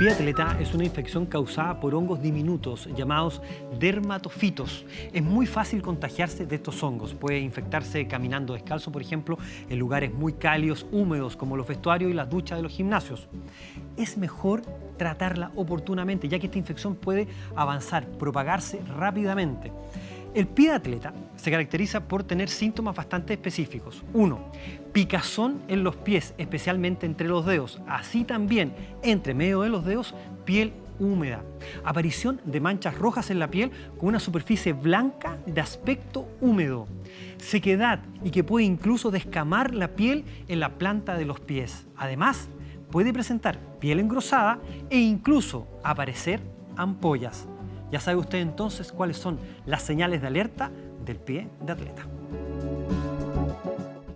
pie atleta es una infección causada por hongos diminutos llamados dermatofitos. Es muy fácil contagiarse de estos hongos. Puede infectarse caminando descalzo, por ejemplo, en lugares muy cálidos, húmedos, como los vestuarios y las duchas de los gimnasios. Es mejor tratarla oportunamente, ya que esta infección puede avanzar, propagarse rápidamente. El pie de atleta se caracteriza por tener síntomas bastante específicos. Uno, picazón en los pies, especialmente entre los dedos. Así también, entre medio de los dedos, piel húmeda. Aparición de manchas rojas en la piel con una superficie blanca de aspecto húmedo. Sequedad y que puede incluso descamar la piel en la planta de los pies. Además, puede presentar piel engrosada e incluso aparecer ampollas. Ya sabe usted entonces cuáles son las señales de alerta del pie de atleta.